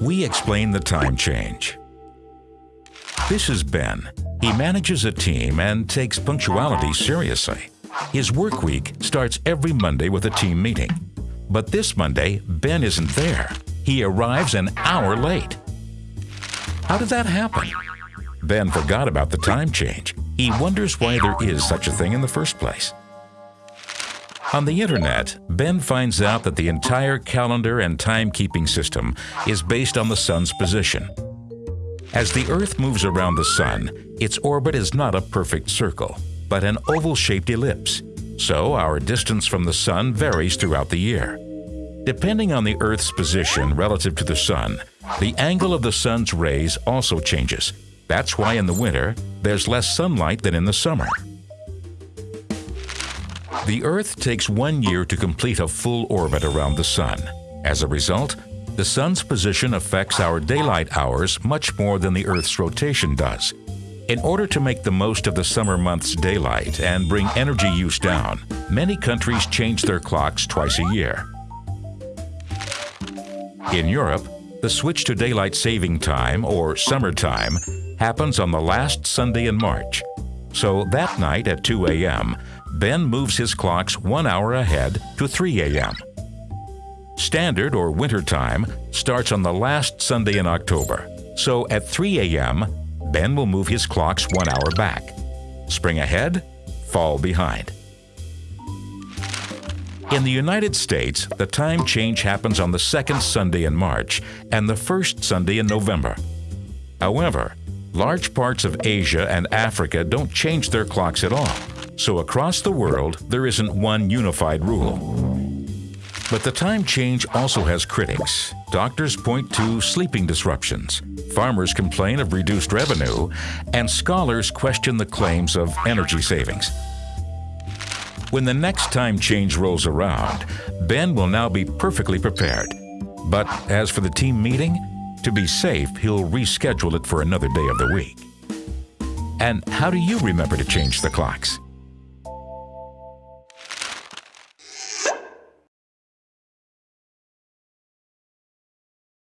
we explain the time change. This is Ben. He manages a team and takes punctuality seriously. His work week starts every Monday with a team meeting. But this Monday, Ben isn't there. He arrives an hour late. How did that happen? Ben forgot about the time change. He wonders why there is such a thing in the first place. On the internet, Ben finds out that the entire calendar and timekeeping system is based on the sun's position. As the Earth moves around the sun, its orbit is not a perfect circle, but an oval-shaped ellipse, so our distance from the sun varies throughout the year. Depending on the Earth's position relative to the sun, the angle of the sun's rays also changes. That's why in the winter, there's less sunlight than in the summer. The Earth takes one year to complete a full orbit around the Sun. As a result, the Sun's position affects our daylight hours much more than the Earth's rotation does. In order to make the most of the summer months' daylight and bring energy use down, many countries change their clocks twice a year. In Europe, the switch to daylight saving time, or summertime, happens on the last Sunday in March. So that night at 2 a.m., Ben moves his clocks one hour ahead to 3 a.m. Standard or winter time starts on the last Sunday in October, so at 3 a.m., Ben will move his clocks one hour back. Spring ahead, fall behind. In the United States, the time change happens on the second Sunday in March and the first Sunday in November. However, large parts of Asia and Africa don't change their clocks at all. So across the world, there isn't one unified rule. But the time change also has critics. Doctors point to sleeping disruptions, farmers complain of reduced revenue, and scholars question the claims of energy savings. When the next time change rolls around, Ben will now be perfectly prepared. But as for the team meeting, to be safe, he'll reschedule it for another day of the week. And how do you remember to change the clocks?